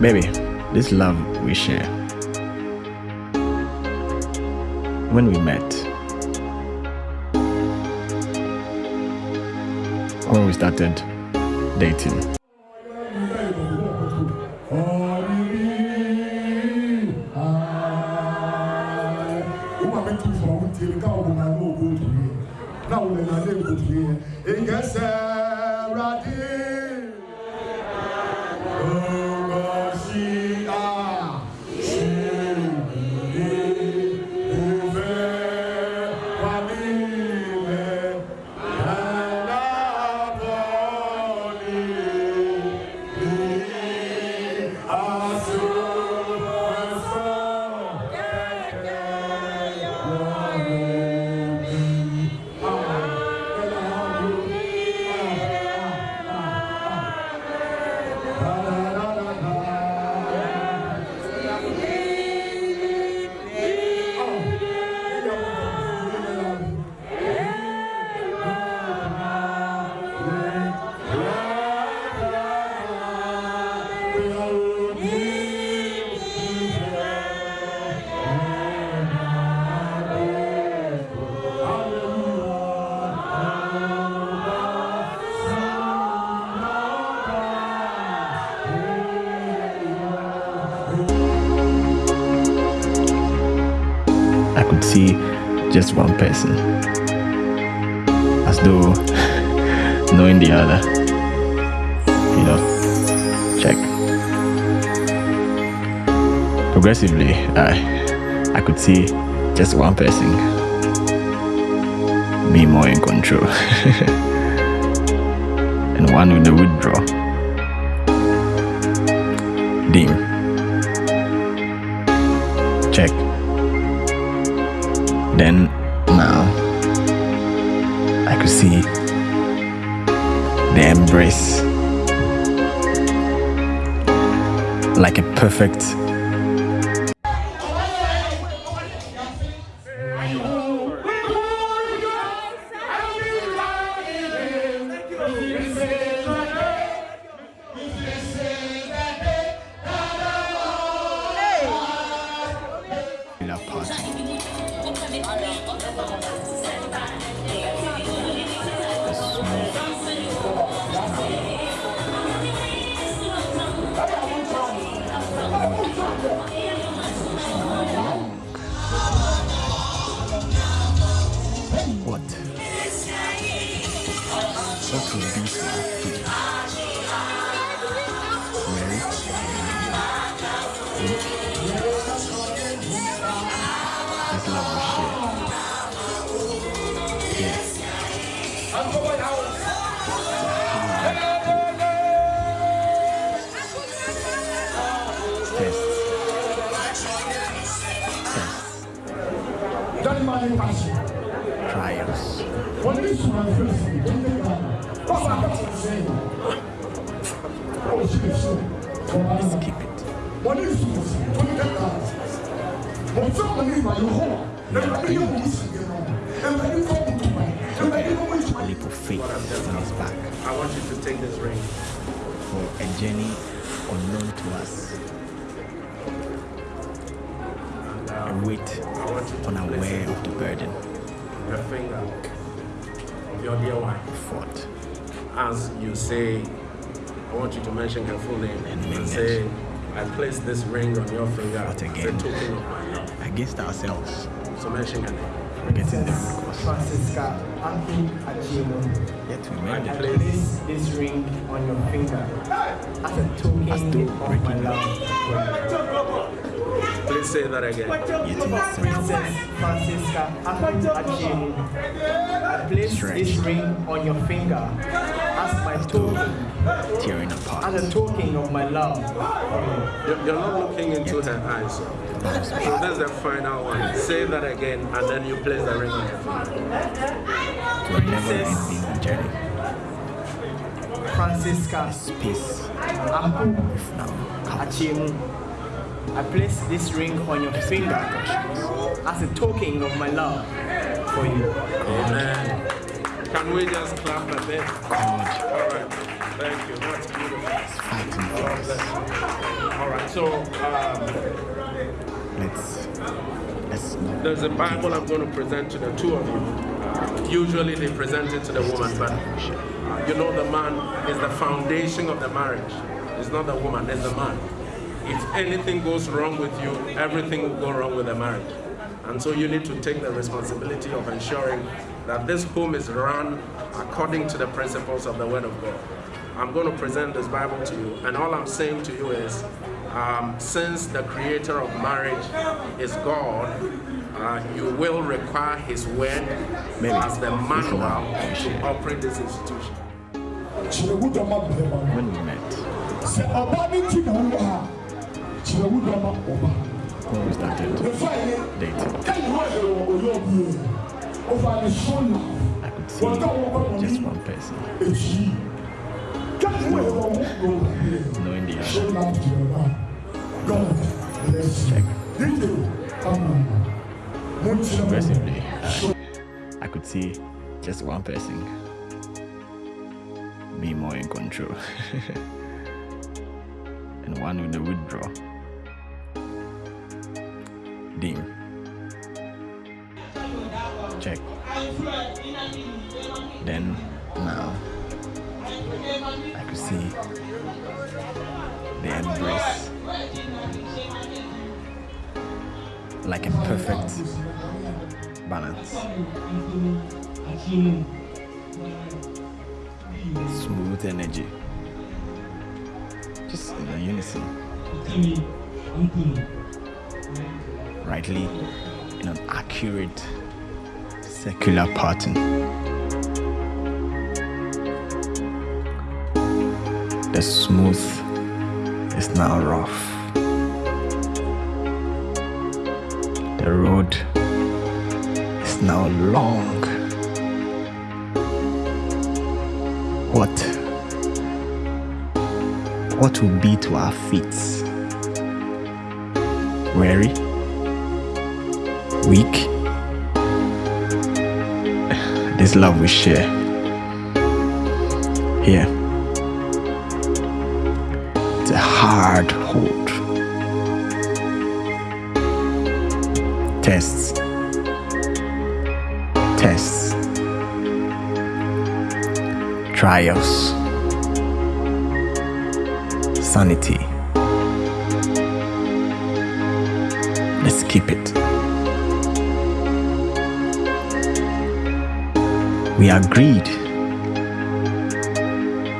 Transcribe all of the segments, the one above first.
Baby, this love we share. When we met, when we started dating. Just one person, as though knowing the other. You know, check. Progressively, I I could see just one person be more in control, and one with the withdraw. Dim. Then now I could see the embrace. Like a perfect Let's keep it. A leap of faith on his back I want you to take this ring. for a journey unknown to us. And, A weight I want you to unaware of the burden your finger of your dear wife. fought. As you say, I want you to mention her full name And and, say, I place this ring on your finger What as a token of my love. Against ourselves, So mention her name. forgetting the root cause. Francisca Anthony Achino, Yet we I made it. place this ring on your finger as a token As though of my breaking love. Please say that again. Yet Princess sense. Francisca Anthony Achino, I place this ring on your finger as my token, tearing apart. as a token of my love. You're, you're not looking into her eyes. So Bounce so back. the final one. Say that again and then you place the ring on your finger. to a never ending journey. Francisca Peace Apu now. Achino, I place this ring on your finger as a token of my love for you. Amen. Can we just clap a bit? God All right. Thank you. That's beautiful. is fighting for us. All right. So um, let's let's there's a Bible I'm going to present to the two of you. Usually they present it to the woman, but you know the man is the foundation of the marriage. It's not the woman, it's the man. If anything goes wrong with you, everything will go wrong with the marriage. And so you need to take the responsibility of ensuring that this home is run according to the principles of the Word of God. I'm going to present this Bible to you, and all I'm saying to you is, um, since the creator of marriage is God, uh, you will require His Word Maybe. as the manual to operate this institution. when we met sɛ ɔbaa ne ti na wo a kyerɛ wo dɔ ma ɔbaa when we started dating kɛne hɔ yɛ wɔ ɔyɛ ɔbie ɔfa ne so na I could see wɔdɔ wɔ bɛ just one person. Ekyi kɛne hɔ yɛ wɔ wɔn ɔbie knowing the other. na kyerɛ na god bless you. Dj kama mo kyerɛ mo progressively I, could see just one person. Be more in control. And one with the withdraw dim then now I could see the embrace. Like a perfect balance. Smooth energy. Just in a unison. Rightly in an accurate circular pattern the smooth is now rough. The road is now long. What what will be to our feet? Weary? Weak this love we share. Here it's a hard hold. Tests. Tests. Trials. Sanity. Let's keep it we agreed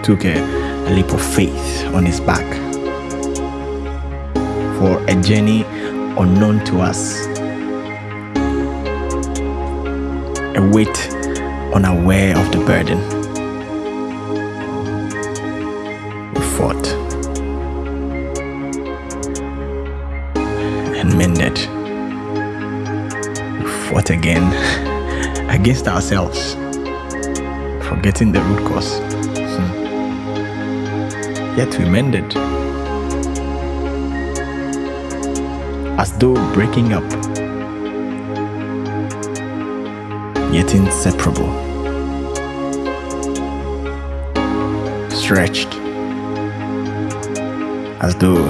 took a, a leap of faith on his back for a journey unknown to us. A weight unaware of the burden we fought. And mended. We fought again against ourselves forgetting the root cause. Hmm. yet we mended. As though breaking up. Yet inseparable. Stretched. As though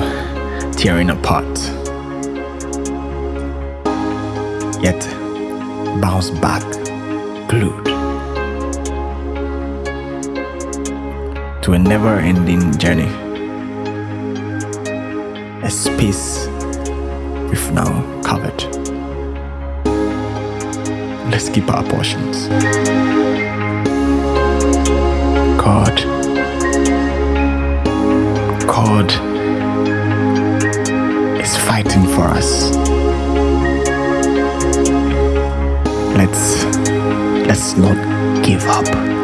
tearing apart. Yet bounced back a never ending journey. A space we've now covered. Let's keep our portions. God, God is fighting for us. Let's let's not give up.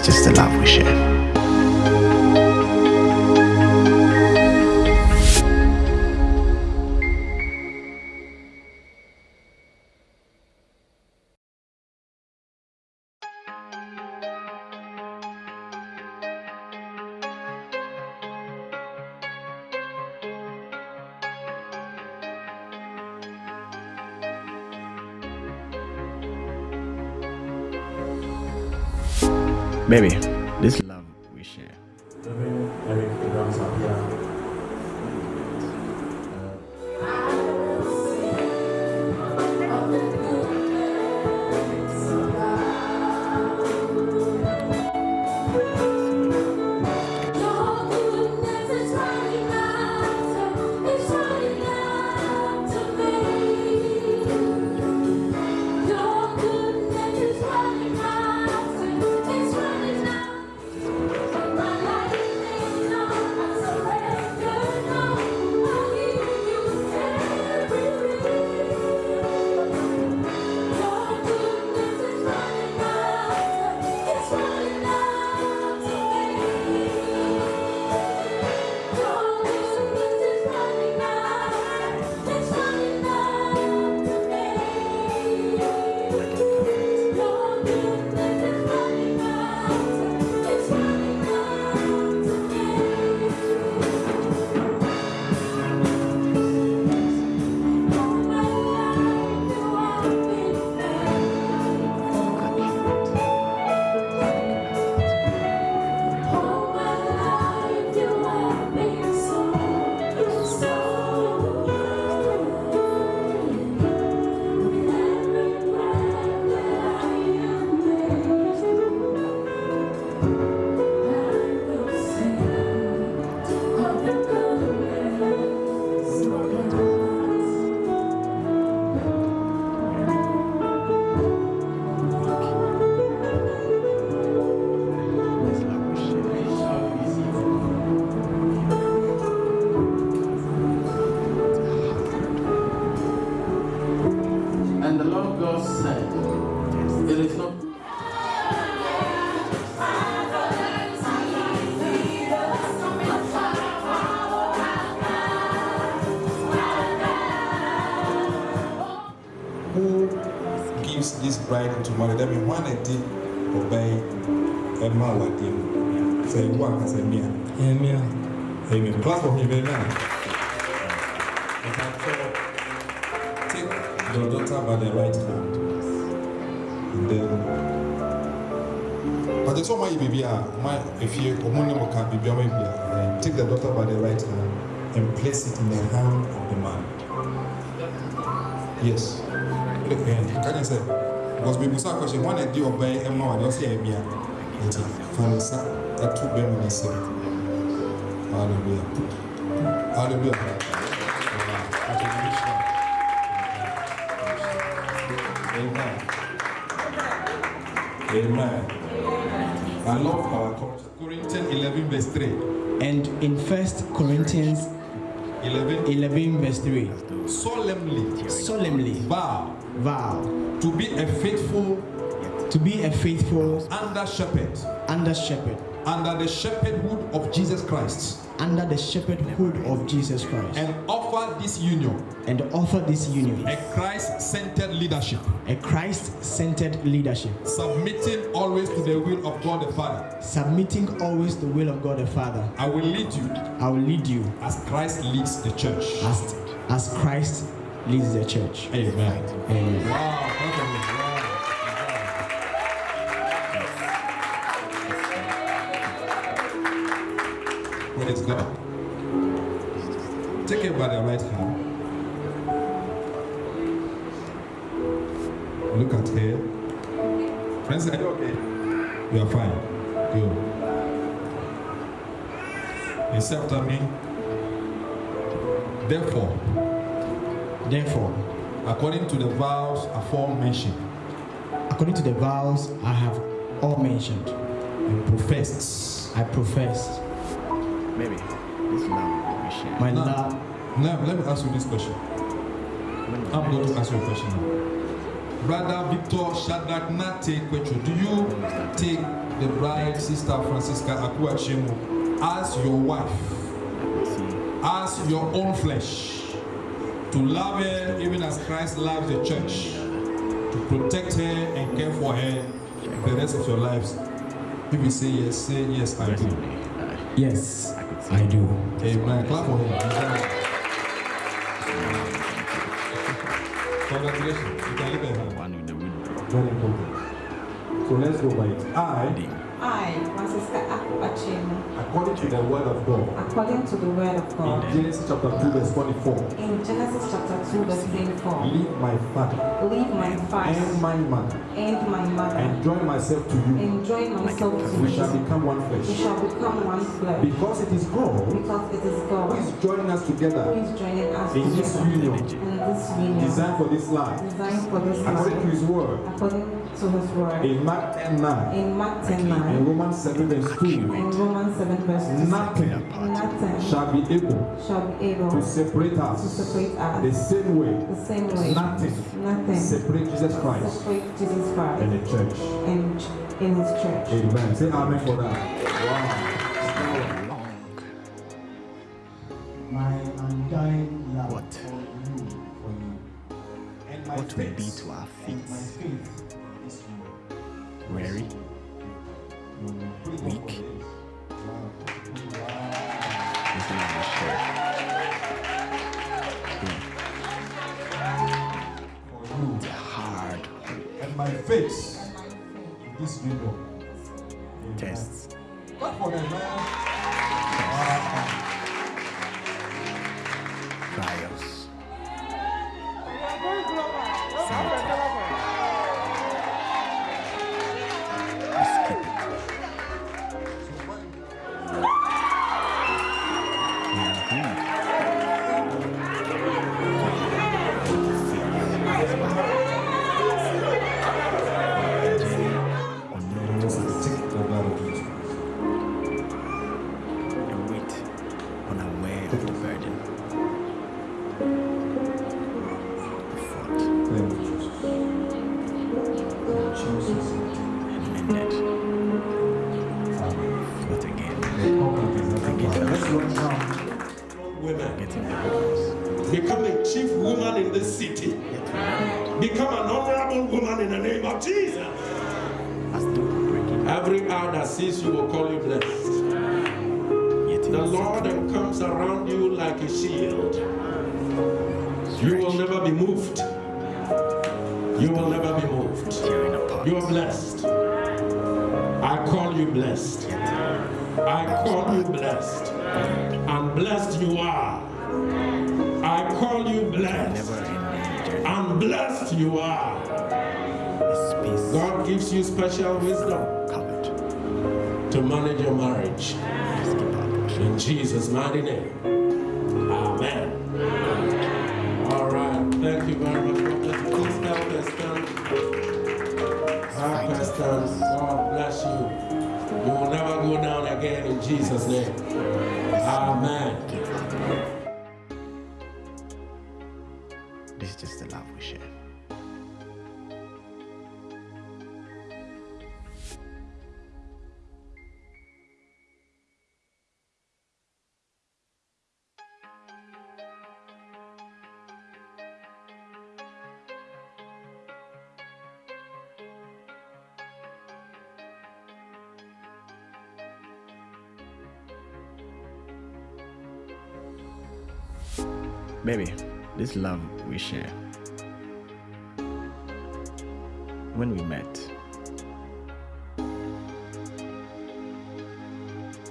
Is just the love we share. Baby, Lord God said, it is not this bride into marriage? That means one day obey a man with him say one amen. Amen. Clap for him amen. By the right hand. And then. But it's all my baby. My if you my baby. Take the daughter by the right hand and place it in the hand of the man. Yes. Look here. Can you say? Because baby sa question one day obey Emma wa dey say ebia. Nti fansa etu be mu nse. Hallelujah. Hallelujah. Amen. Amen. I love our Corinthians 11 verse 3. And in First Corinthians 11. 11 verse 3, Solemnly. Solemnly. Vow. Vow. To be a faithful to be a faithful under shepherd. under shepherd, under the shepherdhood of Jesus Christ. Under the shepherdhood of Jesus Christ, and offer this union and offer this union a Christ-centered leadership, a Christ-centered leadership, submitting always to the will of God the Father. submitting always to the will of God the Father. I will lead you I will lead you as Christ leads the church. as as Christ leads the church. Amen. Amen. Wow. Praise God. Take it by the right hand. Look at her. Friends, are you okay? You are fine. Good. You say after me. Therefore, Therefore, according to the vows aforementioned, according to the vows I have all mentioned, and professed. I profess Maybe this love we my Now- love. Now, let me ask you this question. I'm going to ask you a question now. Brother Victor Shadrach Nate Kwechu, do you take the bride, Sister Francisca Akua Chemu, as your wife, as your own flesh, to love her even as Christ loves the church, to protect her and care for her the rest of your lives? If you say yes, say yes, I do. Yes, I could see. I do. Amen. Clap for him. Congratulations. You can leave it hand. One with the withdrawal. Very important. So let's go by it. I, Deep. I, Francisca Akpachemu, according to the word of God, according to the word of God. in Genesis chapter 2, verse 24, in Genesis chapter 2, verse 24, leave my father leave my and father my mother and my mother and join myself to you. and join myself to you. We shall become one flesh. We shall become one flesh. Because it is God Because it is who God is joining us who together is joining us in this union in this union designed for this life. designed for this life. According to his word according to his word. in Mark 10 9 In Mark 10 and 9 Romans 7 verse 2. and Romans 7 verse 2, Nothing nothing shall be able shall be able to separate to us the same way the same way. nothing Nothing separate Jesus Christ separate Jesus Christ and the church. and in his church. Amen. Say amen for that. Wow. You blessed. And blessed you are. I call you blessed. Never ending journey. And blessed you are. God gives you special wisdom to manage your marriage. Let's keep our portion. In Jesus' mighty name. Amen. All right. Thank you very much. Please help us stand. Help us stand. God bless you. You will never go down again in Jesus' name. Amen. Baby, this love we share. When we met,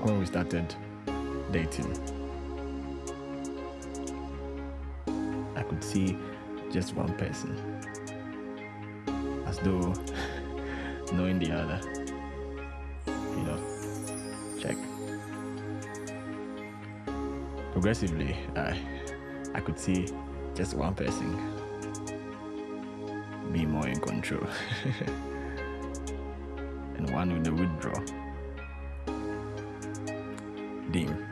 when we started dating, I could see just one person as though knowing the other. You know, check. Progressively, I I could see just one person be more in control and one with the withdraw. Dim.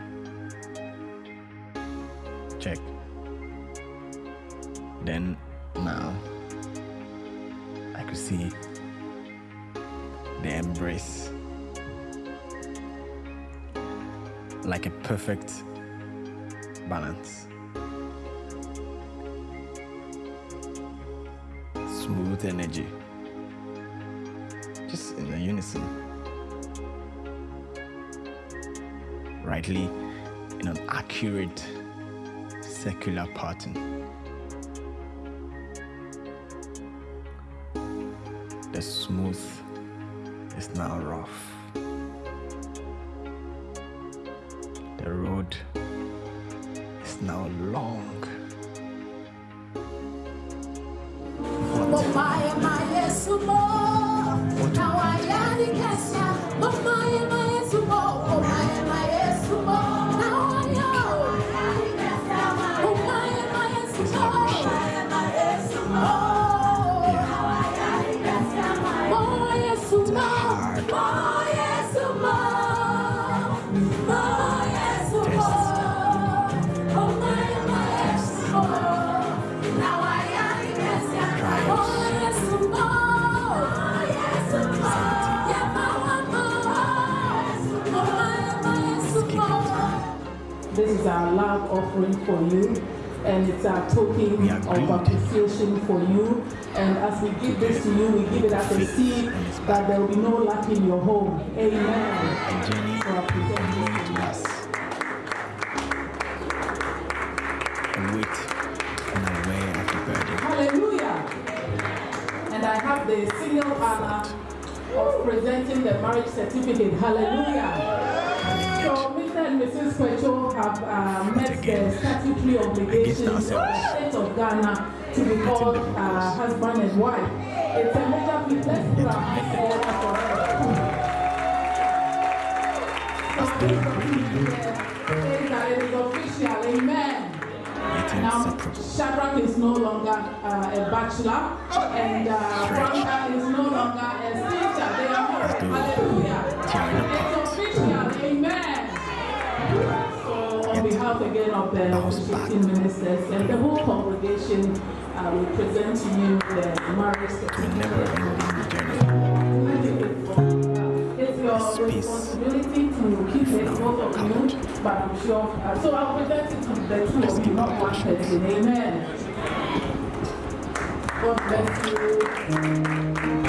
Check. Then now I could see the embrace like a perfect balance. Smooth energy. Just in a unison. Rightly in an accurate circular pattern. The smooth is now rough. The road is now long. super. For you, and it's our token of appreciation for you. And as we give this to you, we give it as a seed that there will be no lack in your home. Amen. So I present this known to to us. A weight unaware of the burden. Hallelujah. And I have the single honor of presenting the marriage certificate. Hallelujah. So Mr. and Mrs. Pecho have uh, met the statutory obligations of the state of Ghana to be called uh, husband and wife. It's a major feat. Let's put our hands together for it. So this certificate says that it is official. Amen. Now, inseparable. Shadrach is no longer uh, a bachelor, and uh, is no longer a teacher. They are married. Hallelujah. Again of the officiating ministers and the whole congregation, uh, we present to you the marriage certificate. journey. It's your responsibility to keep it both of you, but I'm sure. Uh, so I'll present it to the two of you, not one person. Amen. God bless you.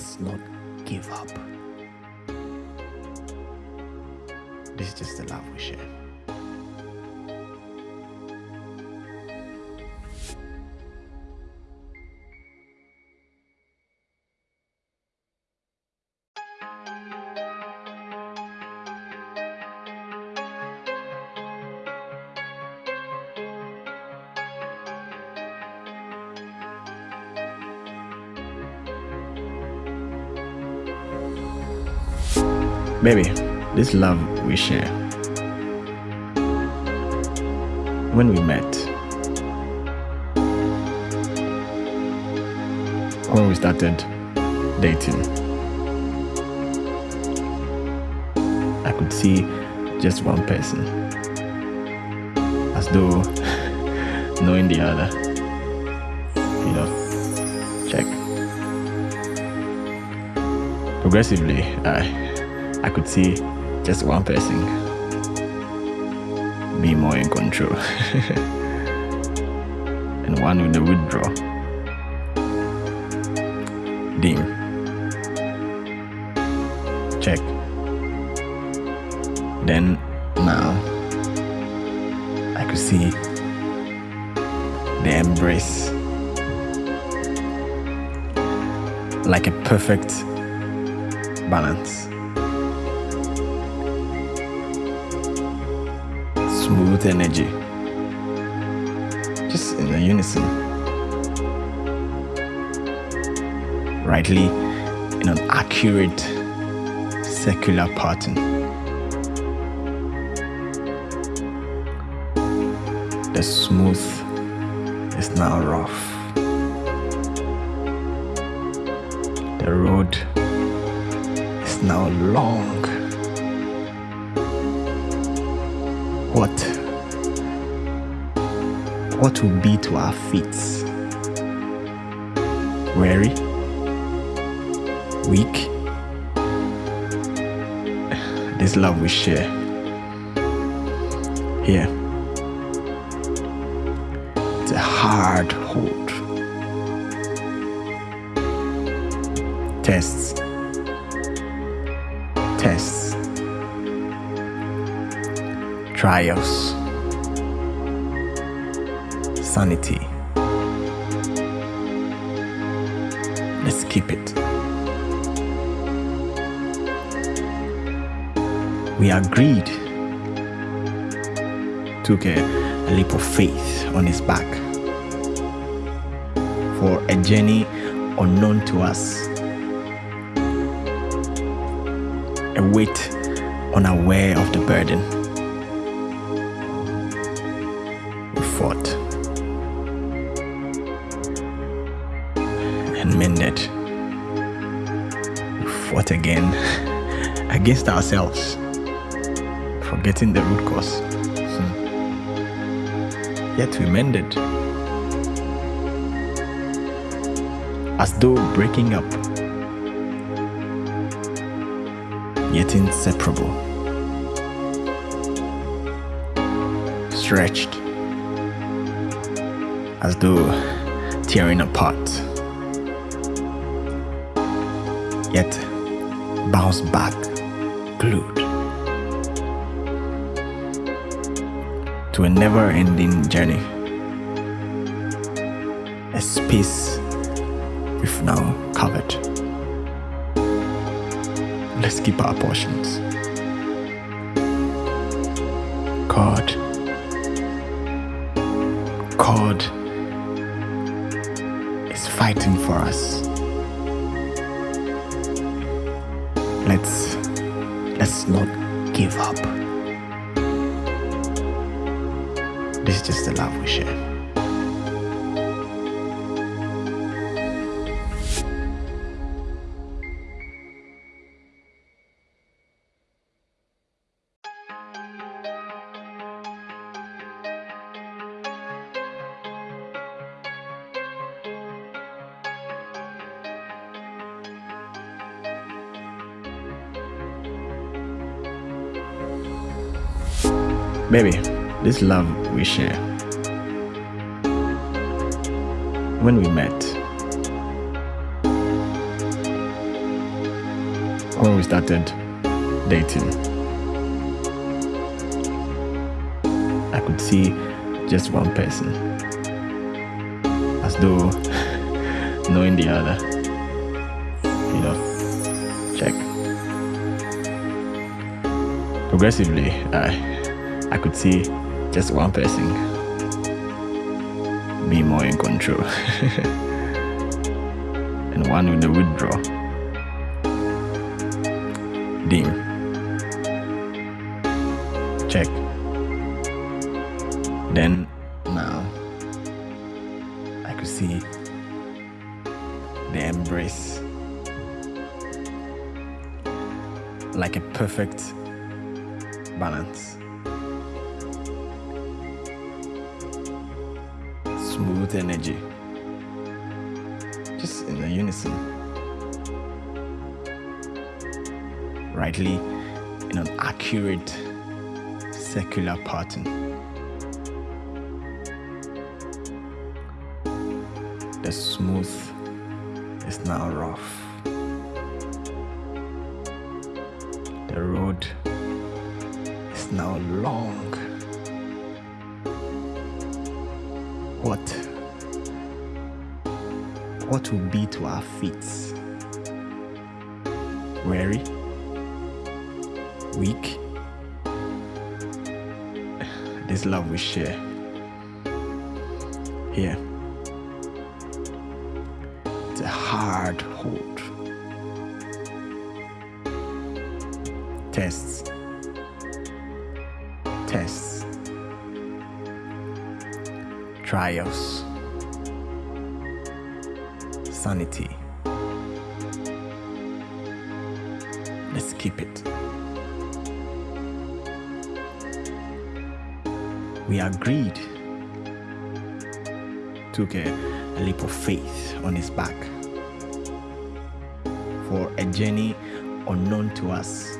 Let's not give up. This is just the love we share. Baby, this love we share. When we met, when we started dating, I could see just one person, as though knowing the other. You know, check. Progressively, I I could see just one person be more in control and one with the withdraw. Dim. Check. Then now I could see the embrace like a perfect balance. Smooth energy. Just in a unison. Rightly in an accurate circular pattern. The smooth is now rough. The road is now long. What will be to our feet. Weary? Weak? This love we share. Here. It's a hard hold. Tests. Tests. Trials, sanity. Let's keep it. We agreed, took a, a leap of faith on his back for a journey unknown to us, a weight unaware of the burden. Against ourselves, forgetting the root cause. Hmm. Yet we mended. As though breaking up, yet inseparable. Stretched as though tearing apart. Yet bounce back, to a never ending journey. A space we've now covered. Let's keep our portions. God. God is fighting for us. Let's not give up. This is just the love we share. Baby, this love we share. When we met, when we started dating, I could see just one person, as though knowing the other. You know, check. Progressively, I I could see just one person be more in control, and one with the withdraw. Dim. Check. Then now I could see the embrace like a perfect balance. Smooth energy, just in a unison, rightly in an accurate circular pattern. The smooth is now rough. The road is now long. What? What will be to our feet? Weary? Weak? This love we share. Here. It's a hard hold. Tests. Tests. Trials. Sanity. Let's keep it. We agreed. Took a, a leap of faith on his back for a journey unknown to us